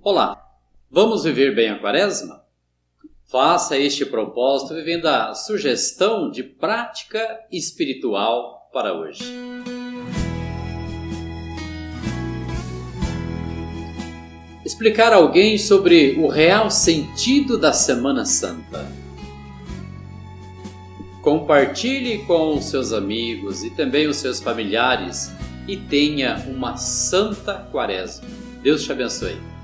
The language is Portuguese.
Olá, vamos viver bem a quaresma? Faça este propósito vivendo a sugestão de prática espiritual para hoje. Explicar a alguém sobre o real sentido da Semana Santa. Compartilhe com os seus amigos e também os seus familiares e tenha uma santa quaresma. Deus te abençoe.